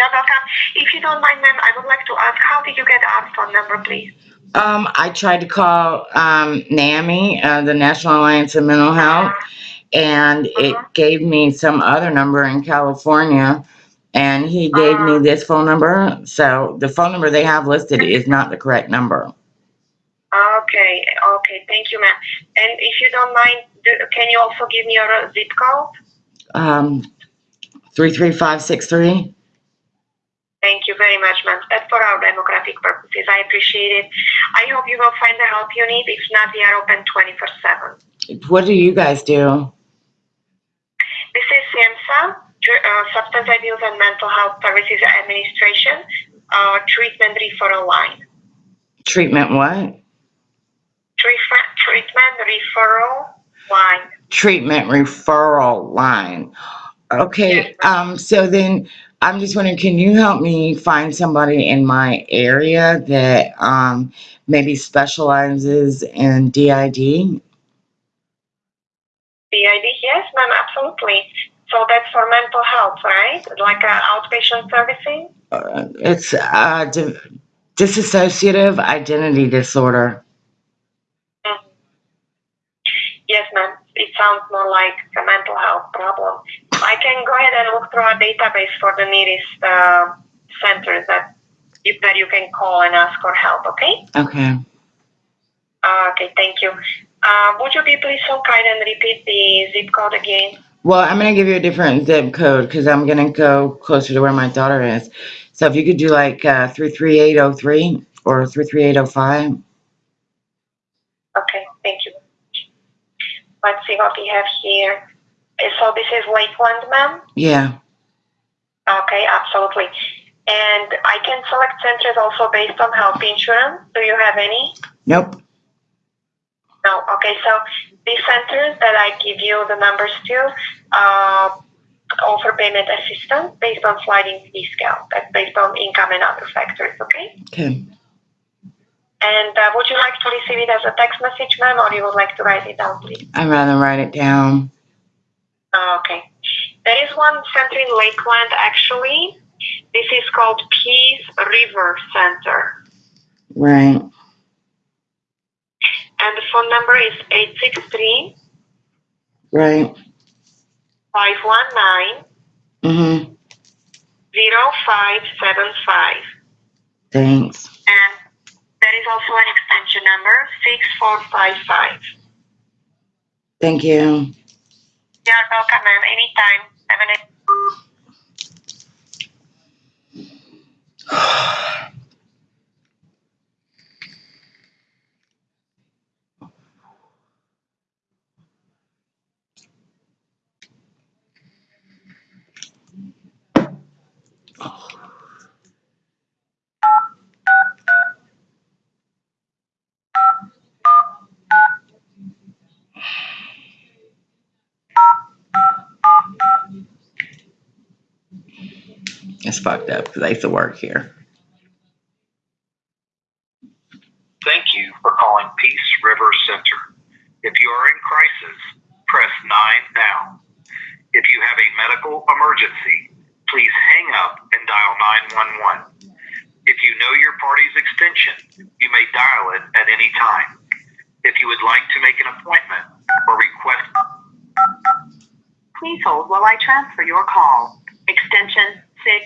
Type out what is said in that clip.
You're welcome. If you don't mind, ma'am, I would like to ask, how did you get our phone number, please? Um, I tried to call, um, NAMI, uh, the National Alliance of Mental Health, and it Uh-huh. gave me some other number in California, and he gave me Uh-huh. this phone number, so the phone number they have listed is not the correct number. Okay, okay, thank you, ma'am. And if you don't mind, do, can you also give me your uh, zip code? Um, three three five six three? Thank you very much, ma'am. That's for our demographic purposes. I appreciate it. I hope you will find the help you need. If not, we are open 24 7. What do you guys do? This is SAMHSA, uh, Substance Abuse and Mental Health Services Administration, uh, treatment referral line. Treatment what? Treatment, treatment referral line. Treatment referral line. Okay, Yes, um, so then I'm just wondering, can you help me find somebody in my area that, um, maybe specializes in DID? PID, yes, ma'am, absolutely. So that's for mental health, right? Like uh, outpatient servicing? Uh, it's, uh, di- dissociative identity disorder. Mhm. Yes, ma'am. It sounds more like a mental health problem. I can go ahead and look through our database for the nearest uh, centers that you, that you can call and ask for help. Okay? Okay. Uh, okay. Thank you. Uh, would you be please so kind and repeat the zip code again? Well, I'm gonna give you a different zip code because I'm gonna go closer to where my daughter is. So if you could do like uh, three three eight zero three or three three eight zero five. Okay. Thank you. Let's see what we have here. So this is Lakeland, ma'am. Yeah. Okay, absolutely. And I can select centers also based on health insurance. Do you have any? Nope. No. Okay, so these centers that I give you the numbers to uh, offer payment assistance based on sliding fee scale. That's based on income and other factors. Okay. Okay. And uh, would you like to receive it as a text message, ma'am, or you would like to write it down, please? I'd rather write it down. Uh, okay. There is one center in Lakeland, actually. This is called Peace River Center. Right. And the phone number is 863 Right. 519 Mhm. 0575. Thanks. And there is also an extension number 6455. Thank you. You're welcome, ma'am. Anytime. Have a nice It's fucked up because I used to work here. Thank you for calling Peace River Center. If you are in crisis, press 9 now. If you have a medical emergency, please hang up and dial 911. If you know your party's extension, you may dial it at any time. If you would like to make an appointment or request Please hold while I transfer your call. Extension six